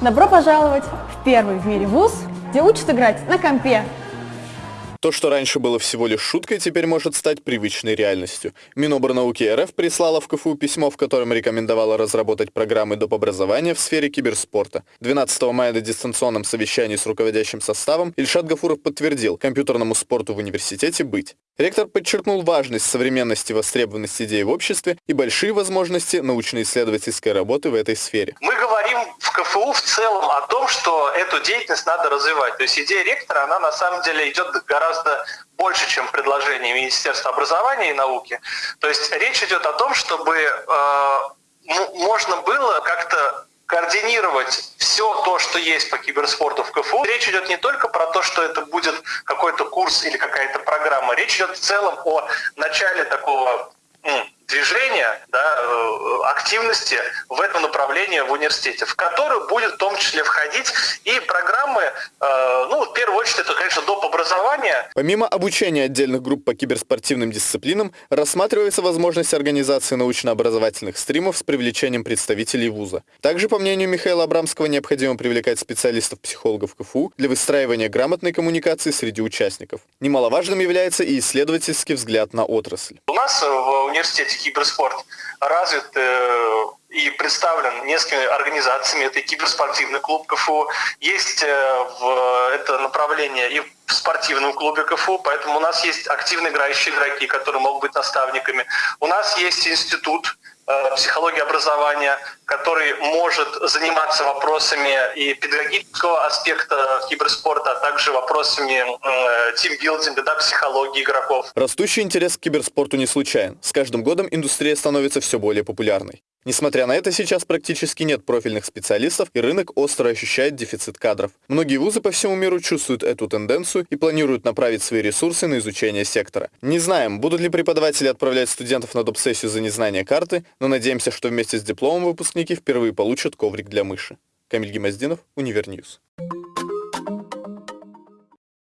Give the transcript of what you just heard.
Добро пожаловать в первый в мире вуз, где учат играть на компе. То, что раньше было всего лишь шуткой, теперь может стать привычной реальностью. Миноборнауки РФ прислала в КФУ письмо, в котором рекомендовала разработать программы доп. образования в сфере киберспорта. 12 мая на дистанционном совещании с руководящим составом Ильшат Гафуров подтвердил, компьютерному спорту в университете быть. Ректор подчеркнул важность современности востребованности идей в обществе и большие возможности научно-исследовательской работы в этой сфере. Мы говорим в КФУ в целом о том, что эту деятельность надо развивать. То есть идея ректора, она на самом деле идет гораздо больше, чем предложение Министерства образования и науки. То есть речь идет о том, чтобы э, можно было как-то координировать все то, что есть по киберспорту в КФУ. Речь идет не только про то, что это будет какой-то курс или какая-то программа. Речь идет в целом о начале такого движения, активности в этом направлении в университете, в который будет в том числе входить и программы, э, ну, в первую очередь, это, конечно, доп. образование. Помимо обучения отдельных групп по киберспортивным дисциплинам, рассматривается возможность организации научно-образовательных стримов с привлечением представителей вуза. Также, по мнению Михаила Абрамского, необходимо привлекать специалистов-психологов КФУ для выстраивания грамотной коммуникации среди участников. Немаловажным является и исследовательский взгляд на отрасль. Нас в университете киберспорт развит э, и представлен несколькими организациями. Это и киберспортивный клуб КФУ, есть э, в это направление и в спортивном клубе КФУ, поэтому у нас есть активно играющие игроки, которые могут быть наставниками. У нас есть институт психологии образования, который может заниматься вопросами и педагогического аспекта киберспорта, а также вопросами э, тимбилдинга, да, психологии игроков. Растущий интерес к киберспорту не случайен. С каждым годом индустрия становится все более популярной. Несмотря на это, сейчас практически нет профильных специалистов, и рынок остро ощущает дефицит кадров. Многие вузы по всему миру чувствуют эту тенденцию и планируют направить свои ресурсы на изучение сектора. Не знаем, будут ли преподаватели отправлять студентов на доп-сессию за незнание карты, но надеемся, что вместе с дипломом выпускники впервые получат коврик для мыши. Камиль Гемоздинов, Univer News.